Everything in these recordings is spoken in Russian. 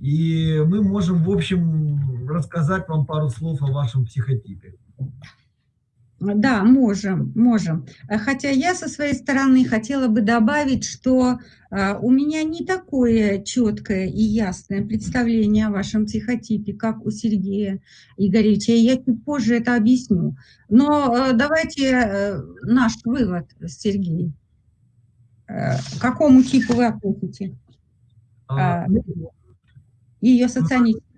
и мы можем, в общем, рассказать вам пару слов о вашем психотипе. Да, можем, можем. Хотя я со своей стороны хотела бы добавить, что а, у меня не такое четкое и ясное представление о вашем психотипе, как у Сергея Игоревича. Я чуть позже это объясню. Но а, давайте э, наш вывод, Сергей. Э, к какому типу вы относите? А, ну, Ее соционический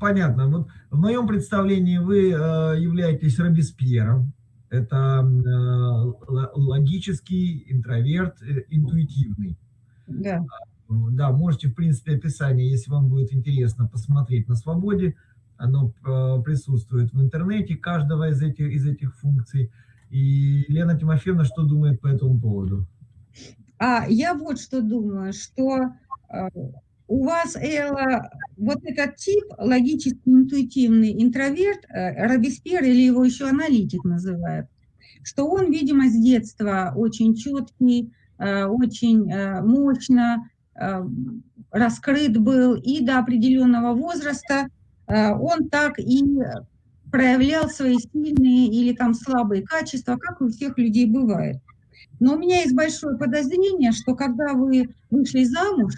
понятно. Вот в моем представлении вы э, являетесь Робеспьером. Это э, логический интроверт, э, интуитивный. Да. Да, можете, в принципе, описание, если вам будет интересно, посмотреть на свободе. Оно присутствует в интернете, каждого из этих, из этих функций. И Лена Тимофеевна что думает по этому поводу? А я вот что думаю, что у вас, Элла, вот этот тип, логически интуитивный интроверт, э, Робеспьер или его еще аналитик называют, что он, видимо, с детства очень четкий, э, очень э, мощно раскрыт был, и до определенного возраста он так и проявлял свои сильные или там слабые качества, как у всех людей бывает. Но у меня есть большое подозрение, что когда вы вышли замуж,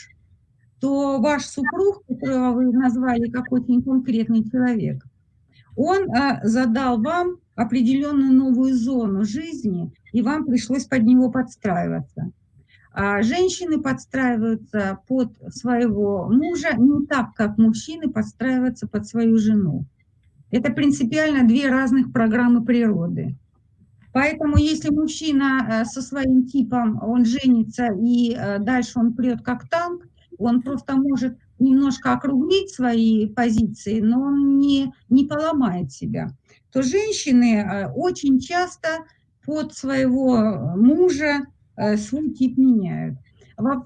то ваш супруг, которого вы назвали как очень конкретный человек, он а, задал вам определенную новую зону жизни, и вам пришлось под него подстраиваться. А женщины подстраиваются под своего мужа не так, как мужчины подстраиваются под свою жену. Это принципиально две разных программы природы. Поэтому если мужчина со своим типом, он женится и дальше он прет как танк, он просто может немножко округлить свои позиции, но он не, не поломает себя, то женщины э, очень часто под своего мужа э, свой тип меняют.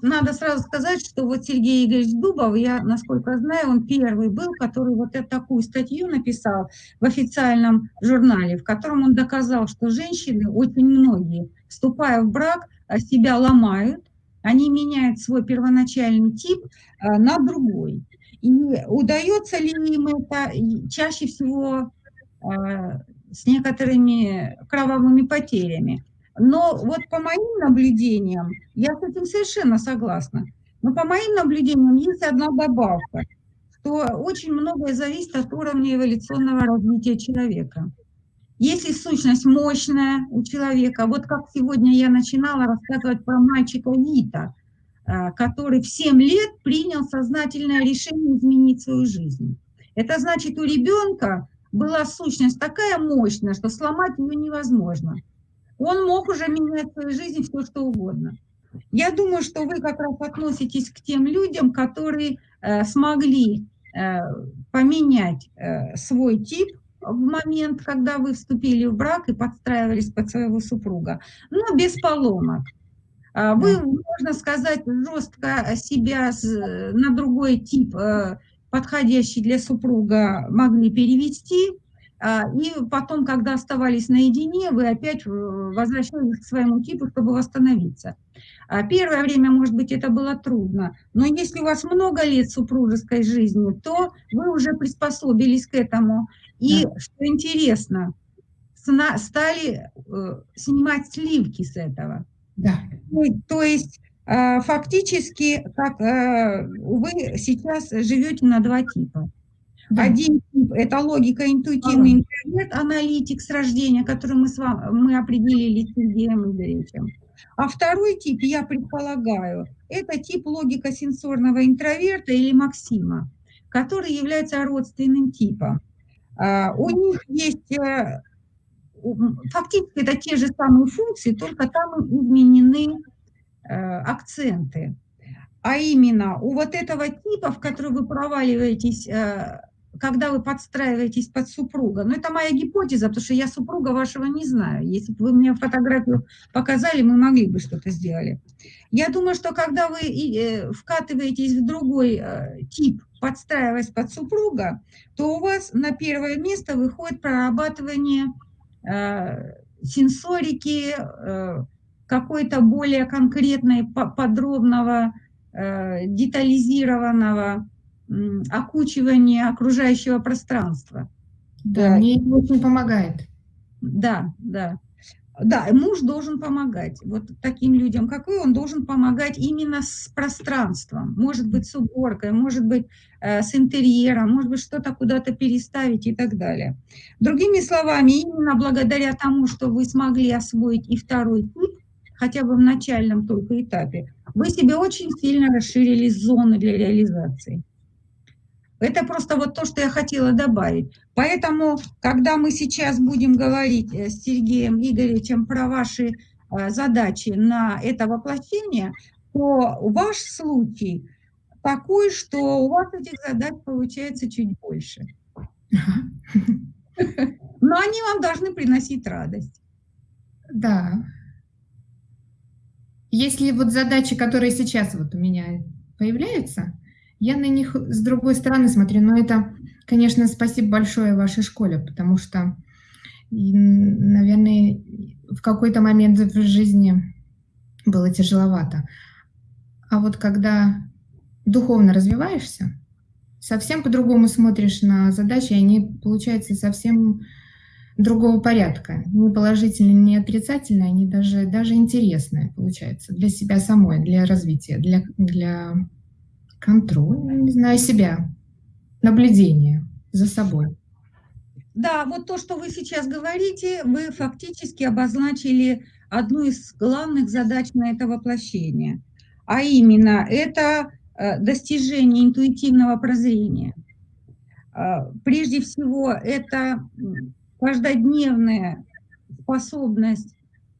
Надо сразу сказать, что вот Сергей Игоревич Дубов, я, насколько знаю, он первый был, который вот эту такую статью написал в официальном журнале, в котором он доказал, что женщины, очень многие, вступая в брак, себя ломают, они меняют свой первоначальный тип э, на другой. И удается ли им это чаще всего э, с некоторыми кровавыми потерями. Но вот по моим наблюдениям, я с этим совершенно согласна, но по моим наблюдениям есть одна добавка, что очень многое зависит от уровня эволюционного развития человека. Если сущность мощная у человека, вот как сегодня я начинала рассказывать про мальчика Вита, э, который в 7 лет принял сознательное решение изменить свою жизнь. Это значит, у ребенка была сущность такая мощная, что сломать ее невозможно. Он мог уже менять в своей жизни все, что угодно. Я думаю, что вы как раз относитесь к тем людям, которые э, смогли э, поменять э, свой тип в момент, когда вы вступили в брак и подстраивались под своего супруга, но без поломок. А, вы, можно сказать, жестко себя на другой тип, э, подходящий для супруга, могли перевести, и потом, когда оставались наедине, вы опять возвращались к своему типу, чтобы восстановиться. А первое время, может быть, это было трудно, но если у вас много лет супружеской жизни, то вы уже приспособились к этому, и, да. что интересно, стали э, снимать сливки с этого. Да. Ну, то есть э, фактически как, э, вы сейчас живете на два типа. Один тип – это логика интуитивный интеллект, аналитик с рождения, который мы, с вами, мы определили с Сергеем Игоревичем. А второй тип, я предполагаю, это тип логика сенсорного интроверта или Максима, который является родственным типом. А, у них есть, э, фактически это те же самые функции, только там изменены э, акценты. А именно у вот этого типа, в который вы проваливаетесь, э, когда вы подстраиваетесь под супруга, ну это моя гипотеза, потому что я супруга вашего не знаю. Если бы вы мне фотографию показали, мы могли бы что-то сделали. Я думаю, что когда вы вкатываетесь в другой тип подстраиваясь под супруга, то у вас на первое место выходит прорабатывание э, сенсорики, э, какой-то более конкретной, подробного, э, детализированного окучивание окружающего пространства. Да, мне очень помогает. Да, да. Да, муж должен помогать. Вот таким людям, как вы, он должен помогать именно с пространством. Может быть, с уборкой, может быть, э, с интерьером, может быть, что-то куда-то переставить и так далее. Другими словами, именно благодаря тому, что вы смогли освоить и второй тип, хотя бы в начальном только этапе, вы себе очень сильно расширили зоны для реализации. Это просто вот то, что я хотела добавить. Поэтому, когда мы сейчас будем говорить э, с Сергеем Игоревичем про ваши э, задачи на это воплощение, то ваш случай такой, что у вас этих задач получается чуть больше. Но они вам должны приносить радость. Да. Если вот задачи, которые сейчас вот у меня появляются, я на них с другой стороны смотрю, но это, конечно, спасибо большое вашей школе, потому что, наверное, в какой-то момент в жизни было тяжеловато. А вот когда духовно развиваешься, совсем по-другому смотришь на задачи, и они получаются совсем другого порядка. Не положительные, не отрицательные, они даже, даже интересные получаются для себя самой, для развития, для, для Контроль, не знаю, себя, наблюдение за собой. Да, вот то, что вы сейчас говорите, вы фактически обозначили одну из главных задач на это воплощение, а именно это э, достижение интуитивного прозрения. Э, прежде всего, это каждодневная способность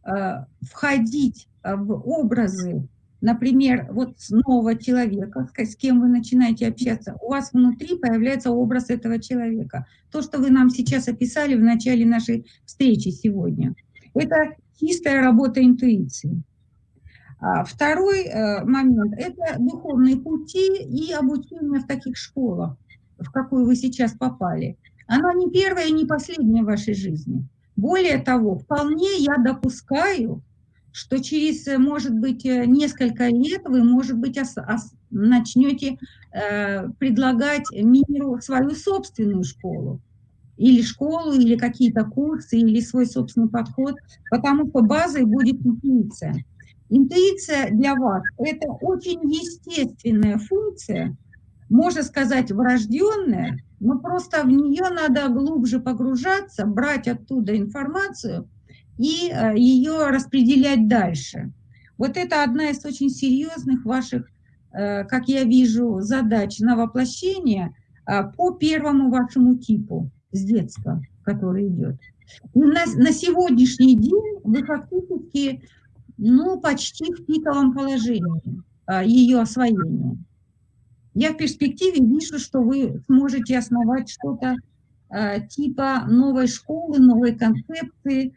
э, входить в образы например, вот нового человека, с кем вы начинаете общаться, у вас внутри появляется образ этого человека. То, что вы нам сейчас описали в начале нашей встречи сегодня. Это чистая работа интуиции. А второй э, момент – это духовные пути и обучение в таких школах, в какую вы сейчас попали. Оно не первое и не последнее в вашей жизни. Более того, вполне я допускаю, что через, э, может быть, э, несколько лет вы, может быть, ос, ос, начнете э, предлагать миру свою собственную школу, или школу, или какие-то курсы, или свой собственный подход, потому что базой будет интуиция. Интуиция для вас – это очень естественная функция, можно сказать, врожденная, но просто в нее надо глубже погружаться, брать оттуда информацию – и э, ее распределять дальше. Вот это одна из очень серьезных ваших, э, как я вижу, задач на воплощение э, по первому вашему типу с детства, который идет. на, на сегодняшний день вы фактически ну, почти в пиковом положении ее освоения. Я в перспективе вижу, что вы сможете основать что-то типа новой школы, новой концепции,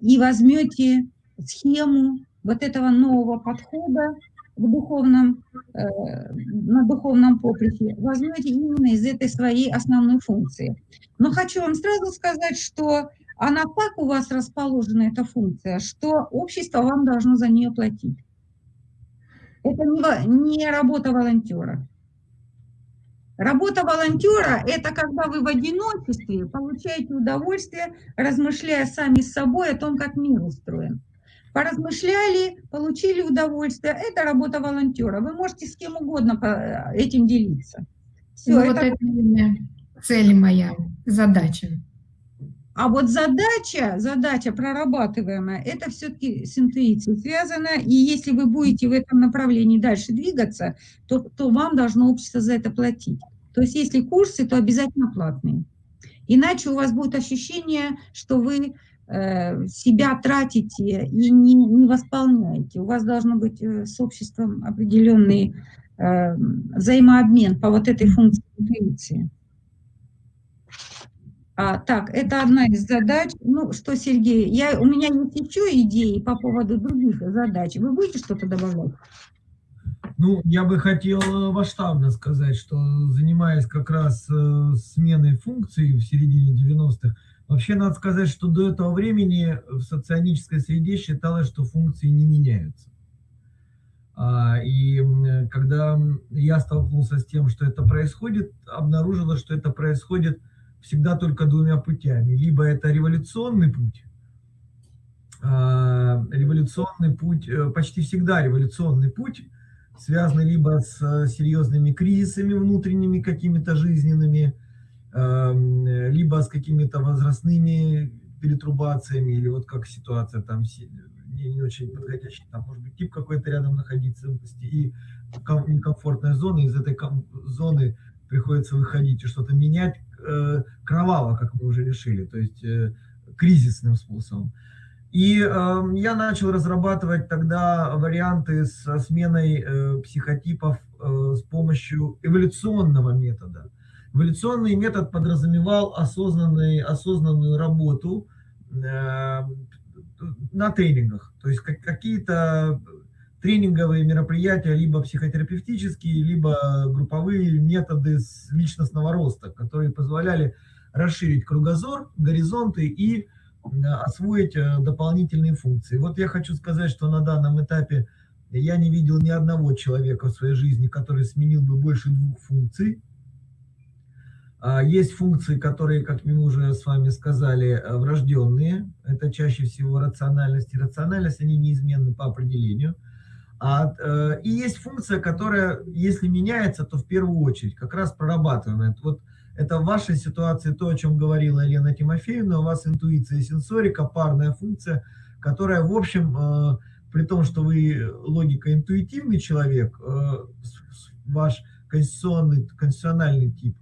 и возьмете схему вот этого нового подхода в духовном, э, на духовном поприще, возьмете именно из этой своей основной функции. Но хочу вам сразу сказать, что она так у вас расположена, эта функция, что общество вам должно за нее платить. Это не, не работа волонтера. Работа волонтера – это когда вы в одиночестве получаете удовольствие, размышляя сами с собой о том, как мир устроен. Поразмышляли, получили удовольствие. Это работа волонтера. Вы можете с кем угодно этим делиться. Все, ну, это... Вот это цель моя, задача. А вот задача, задача прорабатываемая, это все-таки с интуицией связано, и если вы будете в этом направлении дальше двигаться, то, то вам должно общество за это платить. То есть если курсы, то обязательно платные. Иначе у вас будет ощущение, что вы э, себя тратите и не, не восполняете. У вас должно быть э, с обществом определенный э, взаимообмен по вот этой функции интуиции. А, так, это одна из задач. Ну, что, Сергей, я, у меня есть еще идеи по поводу других задач. Вы будете что-то добавлять? Ну, я бы хотел э, масштабно сказать, что занимаясь как раз э, сменой функций в середине 90-х, вообще надо сказать, что до этого времени в соционической среде считалось, что функции не меняются. А, и когда я столкнулся с тем, что это происходит, обнаружилось, что это происходит всегда только двумя путями. Либо это революционный путь, а, революционный путь, э, почти всегда революционный путь, связанный либо с серьезными кризисами внутренними какими-то жизненными, либо с какими-то возрастными перетрубациями, или вот как ситуация там не, не очень подходящий, там может быть тип какой-то рядом находиться, и некомфортная зона, из этой зоны приходится выходить и что-то менять э, кроваво, как мы уже решили, то есть э, кризисным способом. И э, я начал разрабатывать тогда варианты со сменой э, психотипов э, с помощью эволюционного метода. Эволюционный метод подразумевал осознанный, осознанную работу э, на тренингах. То есть как, какие-то тренинговые мероприятия, либо психотерапевтические, либо групповые методы личностного роста, которые позволяли расширить кругозор, горизонты и освоить э, дополнительные функции. Вот я хочу сказать, что на данном этапе я не видел ни одного человека в своей жизни, который сменил бы больше двух функций. А, есть функции, которые, как мы уже с вами сказали, э, врожденные. Это чаще всего рациональность и рациональность, они неизменны по определению. А, э, и есть функция, которая, если меняется, то в первую очередь как раз прорабатываемая. Вот это в вашей ситуации то, о чем говорила Елена Тимофеевна, у вас интуиция и сенсорика, парная функция, которая, в общем, э, при том, что вы логико-интуитивный человек, ваш конституционный, конституциональный тип,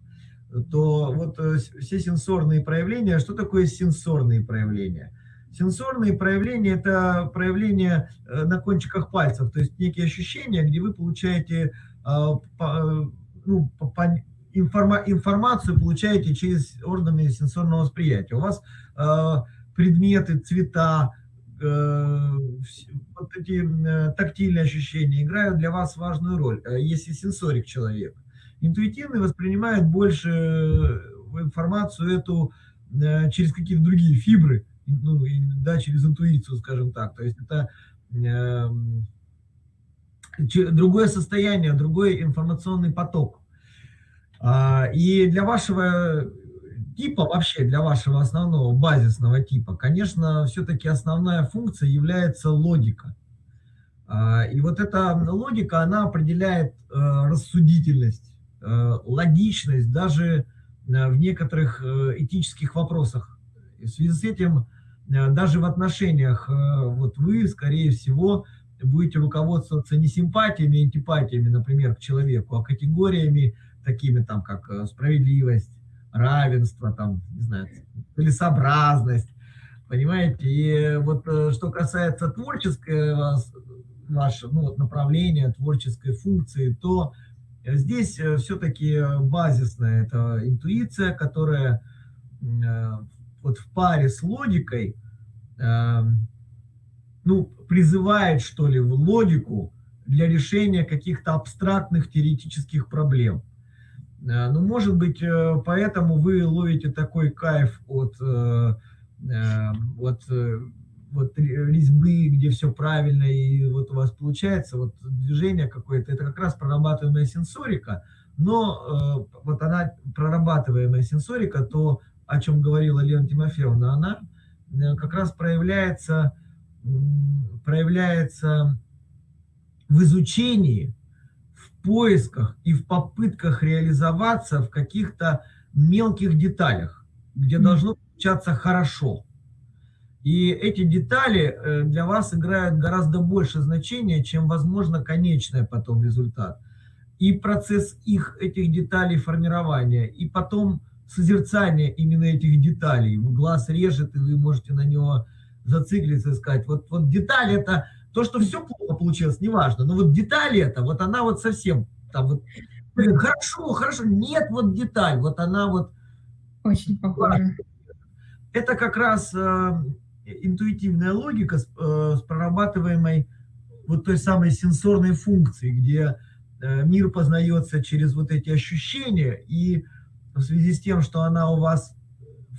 то вот э, все сенсорные проявления, что такое сенсорные проявления? Сенсорные проявления – это проявления э, на кончиках пальцев, то есть некие ощущения, где вы получаете а, ну, информа, информацию, получаете через органы сенсорного восприятия. У вас предметы, цвета, э, вот эти тактильные ощущения играют для вас важную роль, если сенсорик человек интуитивный воспринимает больше э, информацию эту э, через какие-то другие фибры, ну, да, через интуицию, скажем так. То есть это э, другое состояние, другой информационный поток. А, и для вашего типа, вообще для вашего основного базисного типа, конечно, все-таки основная функция является логика. А, и вот эта логика, она определяет рассудительность Э, логичность даже э, в некоторых э, этических вопросах. И в связи с этим даже в отношениях вот вы, скорее всего, будете руководствоваться не симпатиями, антипатиями, например, к человеку, а категориями такими, там, как справедливость, равенство, там, не знаю, целесообразность, понимаете? И вот что касается творческого вашего ну, вот направления, творческой функции, то Здесь э, все-таки базисная это интуиция, которая э, вот в паре с логикой, э, ну, призывает, что ли, в логику для решения каких-то абстрактных теоретических проблем. Ну, может быть, поэтому вы ловите такой кайф от, от вот резьбы, где все правильно, и вот у вас получается вот движение какое-то, это как раз прорабатываемая сенсорика, но э, вот она, прорабатываемая сенсорика, то, о чем говорила Лена Тимофеевна, она э, как раз проявляется, проявляется в изучении, в поисках и в попытках реализоваться в каких-то мелких деталях, где должно получаться хорошо. И эти детали э, для вас играют гораздо больше значения, чем, возможно, конечный потом результат. И процесс их, этих деталей формирования, и потом созерцание именно этих деталей. Глаз режет, и вы можете на него зациклиться и сказать, вот, вот деталь это, то, что все плохо получилось, неважно, но вот деталь это, вот она вот совсем, там вот, хорошо, хорошо, нет, вот деталь, вот она вот... Очень похожа. Это как раз э, интуитивная логика с, э, с прорабатываемой вот той самой сенсорной функцией, где э, мир познается через вот эти ощущения, и в связи с тем, что она у вас,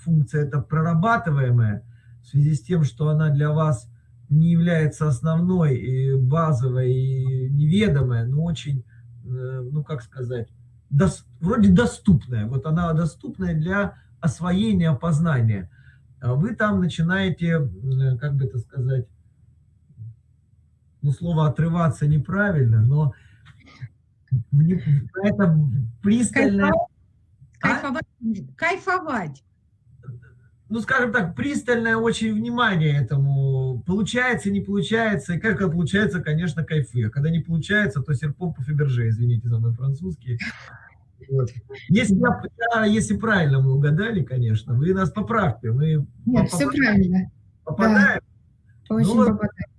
функция это прорабатываемая, в связи с тем, что она для вас не является основной и базовой, и неведомая, но очень, э, ну как сказать, дос, вроде доступная. Вот она доступная для освоения, опознания. А вы там начинаете, как бы это сказать, ну слово отрываться неправильно, но это пристальное... Кайфовать. А? Кайфовать ну, скажем так, пристальное очень внимание этому. Получается, не получается. И как это получается, конечно, кайфы. А когда не получается, то серпом по Фаберже, извините за мой французский. Вот. Если, я, если правильно мы угадали, конечно, вы нас поправьте. Мы Нет, все правильно. Попадаем. Да, очень ну, попадаем.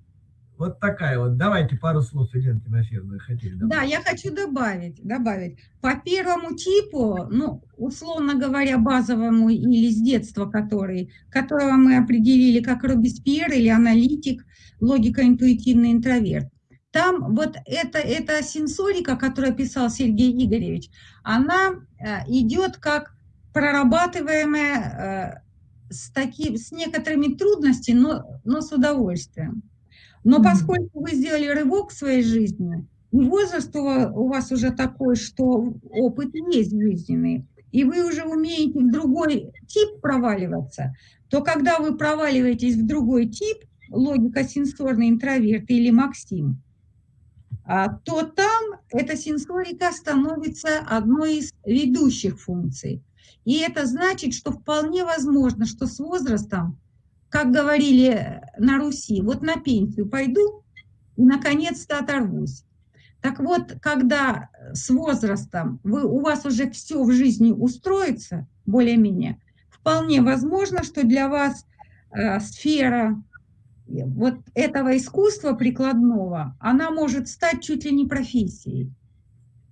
Вот такая вот. Давайте пару слов, Елена Тимофеевна, хотели добавить. Да, я хочу добавить, добавить. По первому типу, ну, условно говоря, базовому или с детства который, которого мы определили как Робеспьер или аналитик, логико-интуитивный интроверт. Там вот это, эта сенсорика, которую писал Сергей Игоревич, она э, идет как прорабатываемая э, с, таким, с некоторыми трудностями, но, но с удовольствием. Но поскольку вы сделали рывок в своей жизни, и возраст у вас уже такой, что опыт есть жизненный, и вы уже умеете в другой тип проваливаться, то когда вы проваливаетесь в другой тип, логика сенсорный интроверт или Максим, а, то там эта сенсорика становится одной из ведущих функций. И это значит, что вполне возможно, что с возрастом как говорили на Руси, вот на пенсию пойду и наконец-то оторвусь. Так вот, когда с возрастом вы, у вас уже все в жизни устроится, более-менее, вполне возможно, что для вас э, сфера вот этого искусства прикладного, она может стать чуть ли не профессией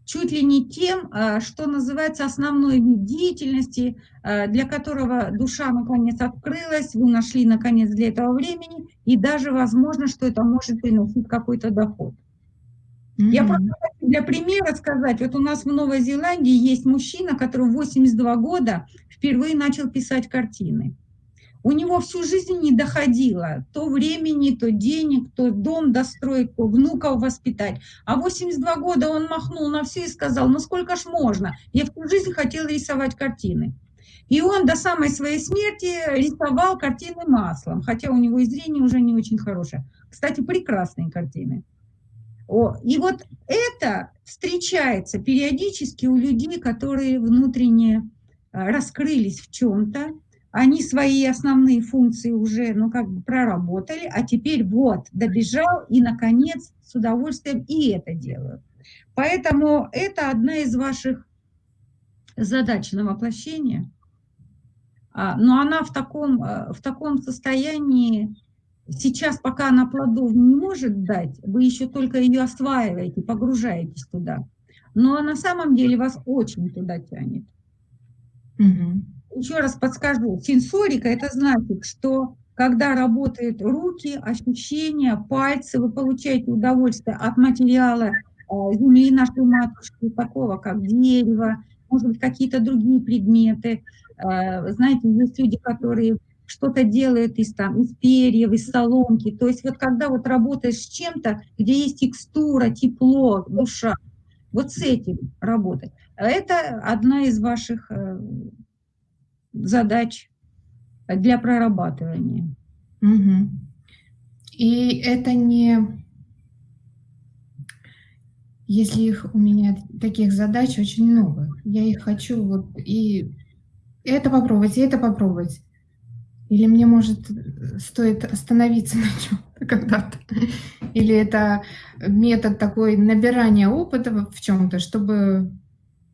чуть ли не тем, э, что называется основной вид деятельности, э, для которого душа наконец открылась, вы нашли наконец для этого времени, и даже возможно, что это может приносить какой-то доход. Mm -hmm. Я просто хочу для примера сказать, вот у нас в Новой Зеландии есть мужчина, который в 82 года впервые начал писать картины. У него всю жизнь не доходило то времени, то денег, то дом достроить, то внуков воспитать. А 82 года он махнул на все и сказал, ну сколько ж можно? Я всю жизнь хотел рисовать картины. И он до самой своей смерти рисовал картины маслом, хотя у него и зрение уже не очень хорошее. Кстати, прекрасные картины. О, и вот это встречается периодически у людей, которые внутренне а, раскрылись в чем-то, они свои основные функции уже, ну, как бы проработали, а теперь вот, добежал и, наконец, с удовольствием и это делают. Поэтому это одна из ваших задач на воплощение, а, но она в таком, э, в таком состоянии, сейчас, пока она плодов не может дать, вы еще только ее осваиваете, погружаетесь туда. Но на самом деле вас очень туда тянет. Угу еще раз подскажу, сенсорика – это значит, что когда работают руки, ощущения, пальцы, вы получаете удовольствие от материала э, земли нашей матушки, такого как дерево, может быть, какие-то другие предметы. Э, знаете, есть люди, которые что-то делают из, там, из перьев, из соломки. То есть вот когда вот работаешь с чем-то, где есть текстура, тепло, душа, вот с этим работать. Это одна из ваших э, задач для прорабатывания. Угу. И это не... Если их у меня таких задач очень много, я их хочу вот и это попробовать, и это попробовать. Или мне, может, стоит остановиться на чем-то когда-то. Или это метод такой набирания опыта в чем-то, чтобы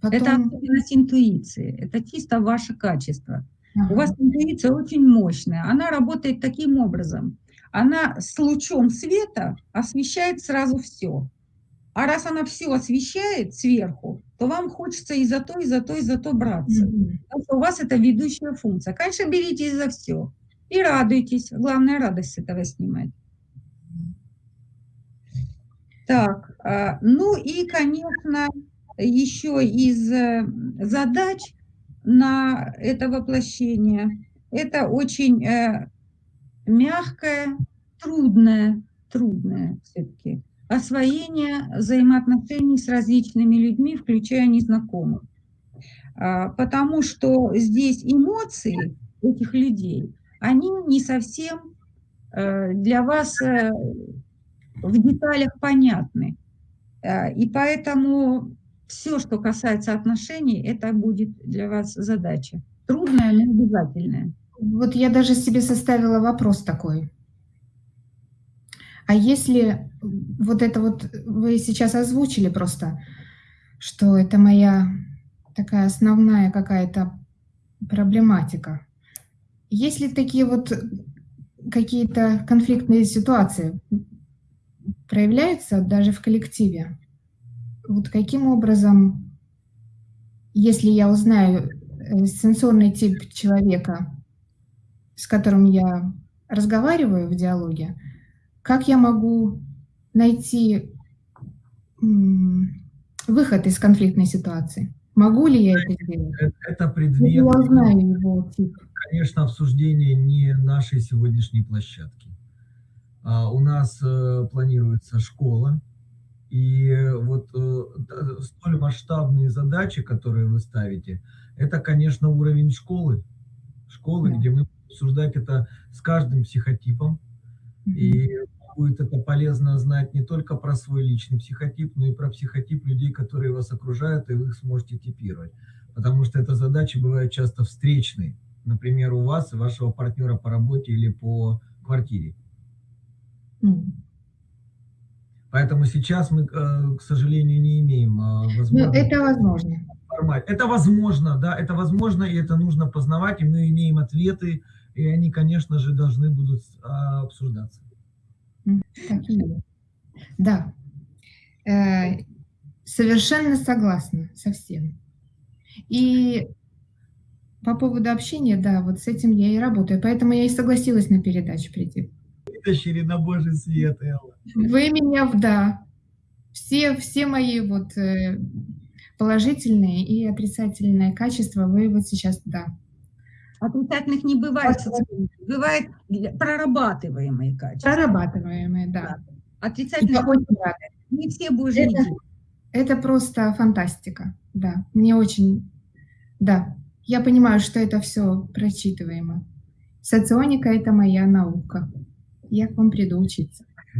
Потом... Это особенность интуиции, это чисто ваше качество. Ага. У вас интуиция очень мощная, она работает таким образом. Она с лучом света освещает сразу все. А раз она все освещает сверху, то вам хочется и за то, и за то, и за то браться. Mm Потому что у вас это ведущая функция. Конечно, беритесь за все. И радуйтесь. Главное, радость с этого снимать. Так, а, ну и, конечно, еще из э, задач на это воплощение, это очень э, мягкое, трудное, трудное все-таки освоение взаимоотношений с различными людьми, включая незнакомых. А, потому что здесь эмоции этих людей, они не совсем э, для вас в деталях понятны. И поэтому все, что касается отношений, это будет для вас задача. Трудная, но обязательная. Вот я даже себе составила вопрос такой. А если вот это вот вы сейчас озвучили просто, что это моя такая основная какая-то проблематика. Есть ли такие вот какие-то конфликтные ситуации проявляются даже в коллективе? Вот каким образом, если я узнаю э, сенсорный тип человека, с которым я разговариваю в диалоге, как я могу найти выход из конфликтной ситуации? Могу ли я это сделать? Это, это предмет, я знаю его тип. конечно, обсуждение не нашей сегодняшней площадки. А, у нас э, планируется школа, и вот э, столь масштабные задачи, которые вы ставите, это, конечно, уровень школы. Школы, да. где мы обсуждать это с каждым психотипом. Mm -hmm. И будет это полезно знать не только про свой личный психотип, но и про психотип людей, которые вас окружают, и вы их сможете типировать. Потому что это задачи бывают часто встречные. Например, у вас и вашего партнера по работе или по квартире. Mm. Поэтому сейчас мы, э, к сожалению, не имеем э, возможности. Ну, это возможно. Это возможно, да, это возможно, и это нужно познавать, и мы имеем ответы, и они, конечно же, должны будут а, обсуждаться. Да, э, совершенно согласна со всем. И по поводу общения, да, вот с этим я и работаю, поэтому я и согласилась на передачу прийти. Вытащили на Божий свет, Элла. Вы меня, да, все, все мои вот э, положительные и отрицательные качества вы вот сейчас, да, Отрицательных не бывает. Бывает прорабатываемые качества. Прорабатываемые, да. да. Отрицательных не все божьи это, это просто фантастика, да. Мне очень, да. Я понимаю, что это все прочитываемо. Соционика – это моя наука. Я к вам приду учиться.